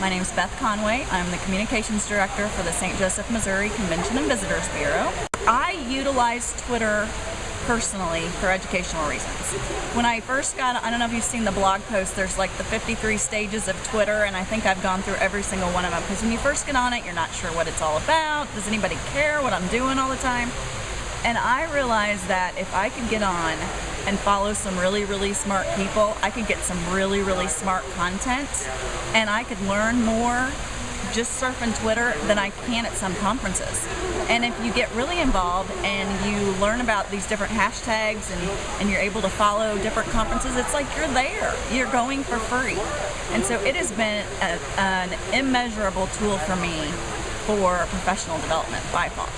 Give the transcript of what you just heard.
My name is Beth Conway. I'm the Communications Director for the St. Joseph, Missouri Convention and Visitors Bureau. I utilize Twitter personally for educational reasons. When I first got, I don't know if you've seen the blog post, there's like the 53 stages of Twitter and I think I've gone through every single one of them because when you first get on it, you're not sure what it's all about. Does anybody care what I'm doing all the time? And I realized that if I could get on and follow some really, really smart people, I could get some really, really smart content and I could learn more just surfing Twitter than I can at some conferences. And if you get really involved and you learn about these different hashtags and, and you're able to follow different conferences, it's like you're there. You're going for free. And so it has been a, an immeasurable tool for me for professional development by far.